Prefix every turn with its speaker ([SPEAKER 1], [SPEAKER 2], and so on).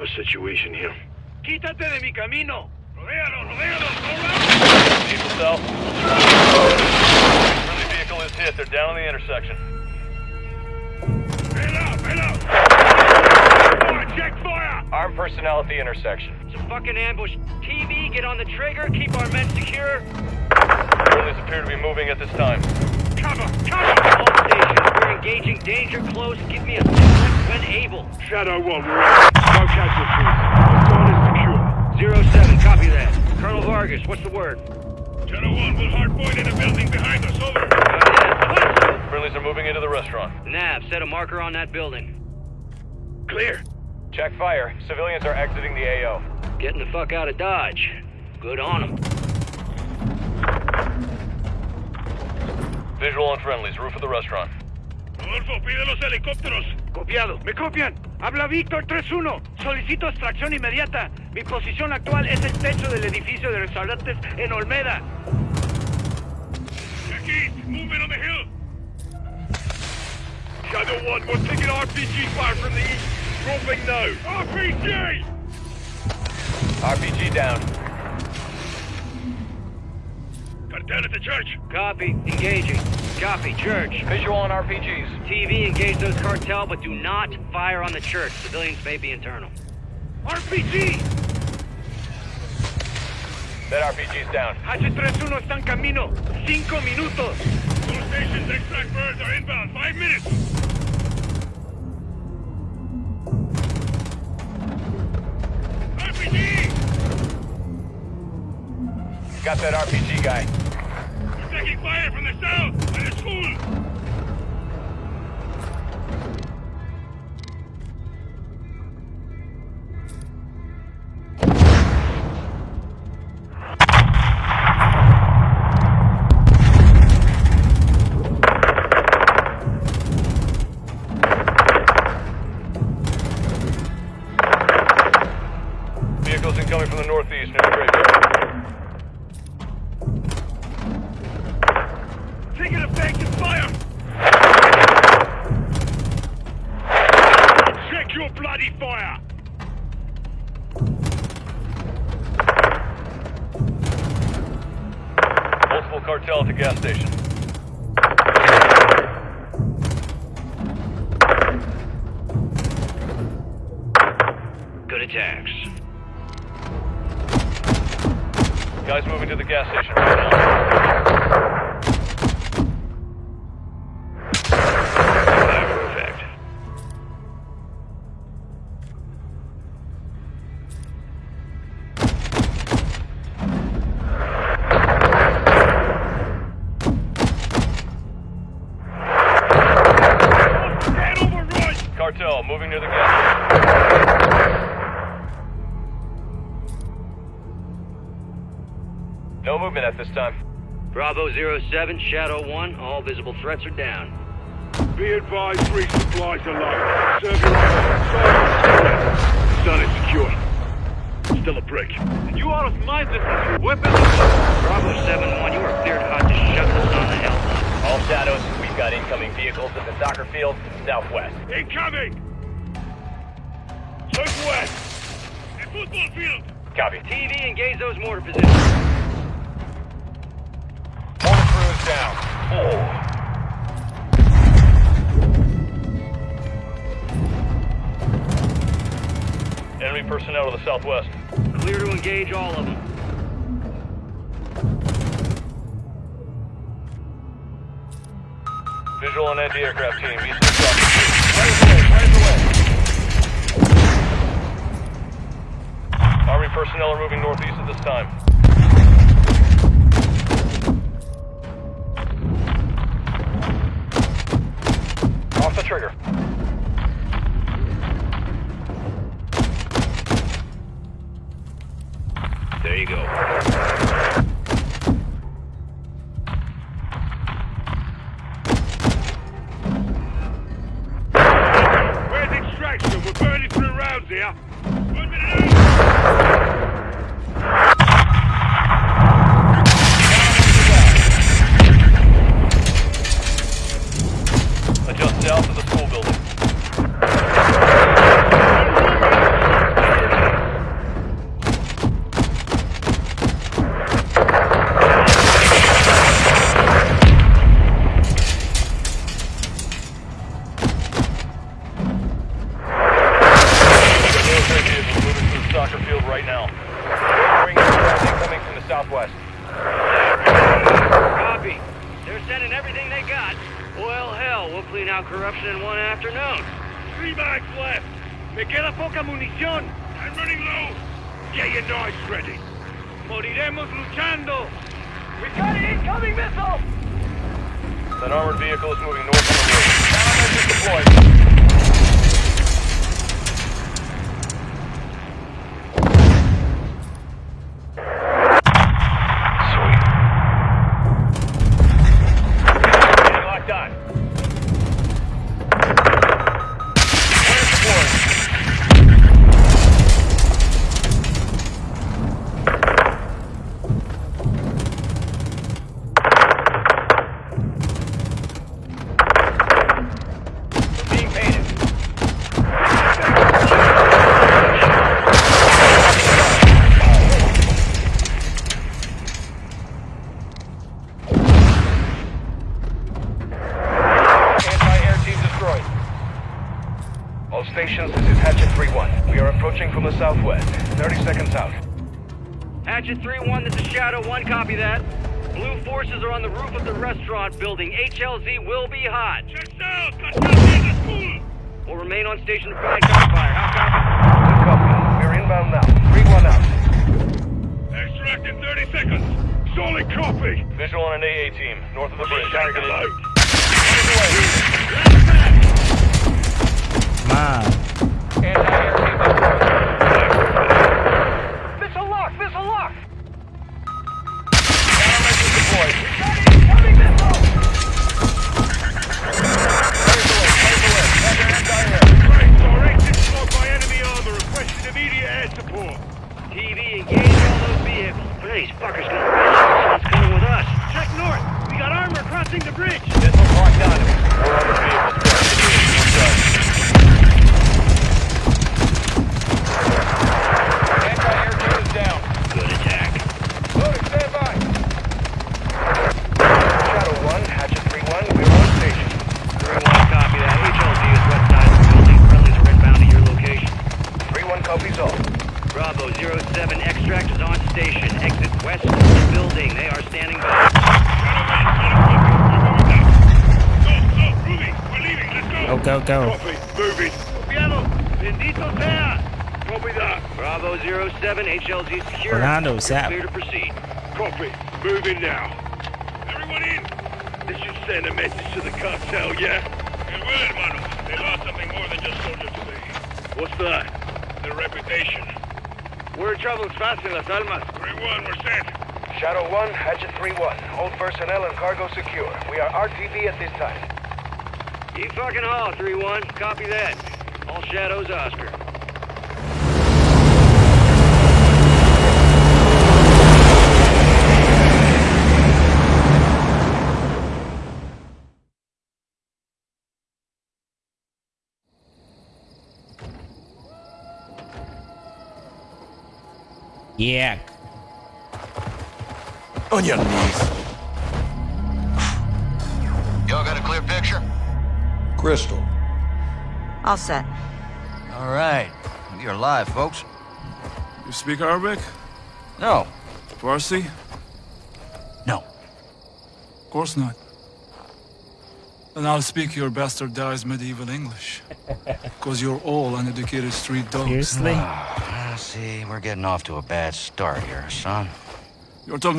[SPEAKER 1] a situation here.
[SPEAKER 2] Quítate de mi camino.
[SPEAKER 1] Rodéalo, rodéalo, go
[SPEAKER 3] Diesel south. Friendly vehicle is hit. They're down on the intersection.
[SPEAKER 1] Bail out, bail out. Fire, check fire.
[SPEAKER 3] Armed personnel at the intersection.
[SPEAKER 2] It's a fucking ambush. TV, get on the trigger. Keep our men secure.
[SPEAKER 3] Friendlies appear to be moving at this time.
[SPEAKER 1] Cover, cover.
[SPEAKER 2] All stations, we're engaging danger close. Give me a signal when able.
[SPEAKER 1] Shadow 1, we're on. No casualties. The zone is secure.
[SPEAKER 2] Zero seven, copy that. Colonel Vargas, what's the word?
[SPEAKER 1] Shadow 1, we'll hardpoint in a building behind us. Over.
[SPEAKER 2] Uh,
[SPEAKER 3] Friendlies are moving into the restaurant.
[SPEAKER 2] Nav, set a marker on that building.
[SPEAKER 1] Clear.
[SPEAKER 3] Check fire. Civilians are exiting the AO.
[SPEAKER 2] Getting the fuck out of Dodge. Good on them.
[SPEAKER 3] Visual on friendlies. Roof of the restaurant.
[SPEAKER 1] Rodolfo, pide los helicópteros. Copiado. Me copian. Habla Víctor 3-1. Solicito extracción inmediata. Mi posición actual es el techo del edificio de restaurantes en Olmeda. Aquí, movement on the hill. Shadow 1, we're taking RPG fire from the east. Dropping now. RPG!
[SPEAKER 3] RPG down.
[SPEAKER 1] Cartel at the church.
[SPEAKER 2] Copy, engaging. Copy, church.
[SPEAKER 3] Visual on RPGs.
[SPEAKER 2] TV, engage those cartel, but do not fire on the church. Civilians may be internal.
[SPEAKER 1] RPG!
[SPEAKER 3] That RPG's down.
[SPEAKER 1] H31 está en camino. Cinco minutos. All stations, extract birds are inbound. Five minutes. RPG!
[SPEAKER 3] Got that RPG guy.
[SPEAKER 1] Fire from the south by the school.
[SPEAKER 3] Vehicles incoming from the northeast near the graveyard. The gas station right now. Cartel moving near the gas station. No movement at this time.
[SPEAKER 2] Bravo 07, Shadow 1, all visible threats are down.
[SPEAKER 1] Be advised, resupplies are low. Serve your orders. Zone is secure. Still a brick. You are of my distance. Weapons.
[SPEAKER 2] Bravo 7-1, you are cleared hot to shut the sun the hell down.
[SPEAKER 3] All shadows, we've got incoming vehicles at the soccer field southwest.
[SPEAKER 1] Incoming! Southwest! A football field!
[SPEAKER 3] Copy.
[SPEAKER 2] TV, engage those mortar positions.
[SPEAKER 3] Mortar crew is down. Oh. Enemy personnel to the southwest.
[SPEAKER 2] Clear to engage all of them.
[SPEAKER 3] Visual on anti-aircraft team. East of soccer field. Fires away, fires away. Army personnel are moving northeast at this time. Trigger.
[SPEAKER 2] There you go.
[SPEAKER 1] Where's extraction? We're burning through rounds here. One minute personnel.
[SPEAKER 3] Bring traffic coming from the southwest. Copy.
[SPEAKER 2] They're sending everything they got. Well, hell, we'll clean out corruption in one afternoon.
[SPEAKER 1] Three bags left. Me queda poca munición. I'm running low. Get your knives ready. Moriremos luchando. We've got an incoming missile!
[SPEAKER 3] That armored vehicle is moving north on the road. Deployed. All stations, this is Hatchet 3-1. We are approaching from the southwest. 30 seconds out.
[SPEAKER 2] Hatchet 3-1, this is Shadow 1, copy that. Blue forces are on the roof of the restaurant building. HLZ will be hot.
[SPEAKER 1] Checks out.
[SPEAKER 2] We'll remain on station to provide gunfire. How copy?
[SPEAKER 3] Copy. We're inbound now. 3-1 out.
[SPEAKER 1] Extract in 30 seconds. Solid copy.
[SPEAKER 3] Visual on an AA team, north of the bridge.
[SPEAKER 1] Target load. Check north. We got armor crossing the bridge.
[SPEAKER 3] Missiles locked on. We're the vehicle.
[SPEAKER 4] Go, go, go.
[SPEAKER 1] Copy. Moving. Copiado. Bendito sea. Copy that.
[SPEAKER 2] Bravo 07, HLZ secure.
[SPEAKER 4] Fernando,
[SPEAKER 2] You're
[SPEAKER 4] Zap.
[SPEAKER 2] Clear to proceed.
[SPEAKER 1] Copy. Moving now. Everyone in. This should send a message to the cartel, yeah? It will, hermano. They lost something more than just soldiers today. What's that? Their reputation. We're in trouble fast in Las Almas. 3-1, we're set.
[SPEAKER 3] Shadow 1, Hatchet 3-1, hold personnel and cargo secure. We are RTB at this time.
[SPEAKER 2] Keep fucking haul, 3-1. Copy that. All shadows, Oscar.
[SPEAKER 4] Yeah.
[SPEAKER 5] On your knees.
[SPEAKER 6] Y'all got a clear picture?
[SPEAKER 5] Crystal.
[SPEAKER 7] All set.
[SPEAKER 6] All right. You're live, folks.
[SPEAKER 5] You speak Arabic?
[SPEAKER 6] No.
[SPEAKER 5] Farsi?
[SPEAKER 6] No.
[SPEAKER 5] Of course not. Then I'll speak your bastardized medieval English. Because you're all uneducated street dogs.
[SPEAKER 4] Seriously?
[SPEAKER 6] Ah, see, we're getting off to a bad start here, son.
[SPEAKER 5] You're talking